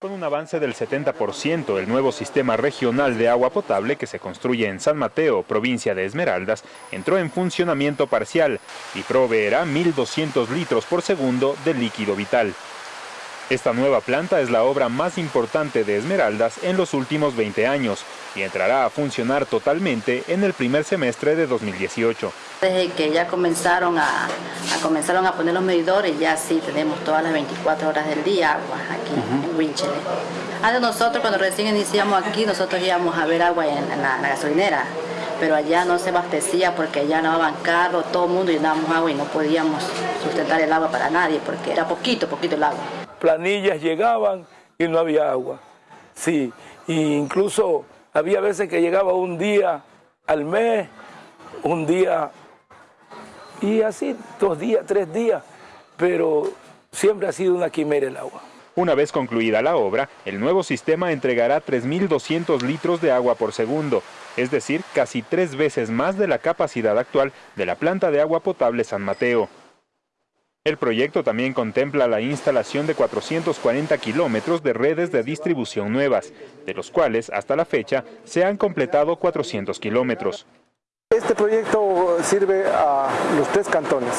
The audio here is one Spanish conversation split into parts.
Con un avance del 70%, el nuevo sistema regional de agua potable que se construye en San Mateo, provincia de Esmeraldas, entró en funcionamiento parcial y proveerá 1.200 litros por segundo de líquido vital. Esta nueva planta es la obra más importante de Esmeraldas en los últimos 20 años y entrará a funcionar totalmente en el primer semestre de 2018. Desde que ya comenzaron a, comenzaron a poner los medidores, ya sí tenemos todas las 24 horas del día agua aquí en Winchell. Antes nosotros, cuando recién iniciamos aquí, nosotros íbamos a ver agua en, la, gasolinera, pero allá no se abastecía porque allá lavaban carros, todo el mundo llenábamos agua y no podíamos sustentar el agua para nadie porque era poquito, poquito el agua planillas llegaban y no había agua. Sí, e incluso había veces que llegaba un día al mes, un día y así, dos días, tres días, pero siempre ha sido una quimera el agua. Una vez concluida la obra, el nuevo sistema entregará 3.200 litros de agua por segundo, es decir, casi tres veces más de la capacidad actual de la planta de agua potable San Mateo. El proyecto también contempla la instalación de 440 kilómetros de redes de distribución nuevas, de los cuales hasta la fecha se han completado 400 kilómetros. Este proyecto sirve a los tres cantones,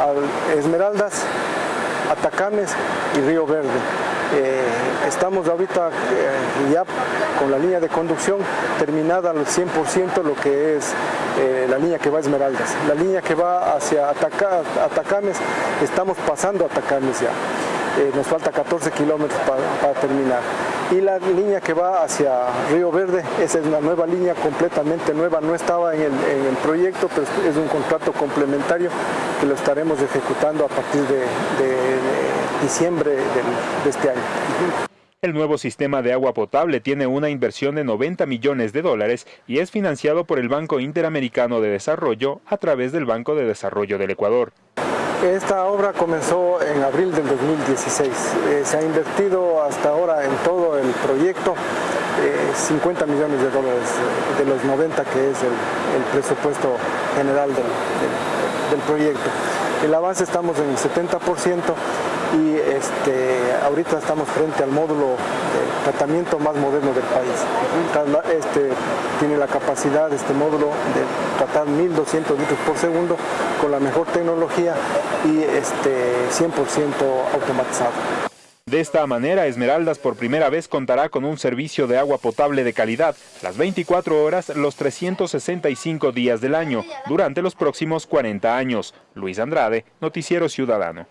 a Esmeraldas, Atacames y Río Verde. Eh, estamos ahorita eh, ya con la línea de conducción terminada al 100% lo que es eh, la línea que va a Esmeraldas. La línea que va hacia Atacames, estamos pasando Atacames ya. nos falta 14 kilómetros para, terminar. Y la línea que va hacia Río Verde, esa es una nueva línea completamente nueva, no estaba en el, proyecto, pero es un contrato complementario que lo estaremos ejecutando a partir de diciembre de este año. El nuevo sistema de agua potable tiene una inversión de 90 millones de dólares y es financiado por el Banco Interamericano de Desarrollo a través del Banco de Desarrollo del Ecuador. Esta obra comenzó en abril del 2016. Eh, se ha invertido hasta ahora en todo el proyecto 50 eh, millones de dólares de los 90 que es el, presupuesto general del proyecto. El avance estamos en el 70% y este, ahorita estamos frente al módulo de tratamiento más moderno del país. Este, tiene la capacidad, este módulo, de tratar 1.200 litros por segundo con la mejor tecnología y este, 100% automatizado. De esta manera, Esmeraldas por primera vez contará con un servicio de agua potable de calidad, las 24 horas, los 365 días del año, durante los próximos 40 años. Luis Andrade, Noticiero Ciudadano.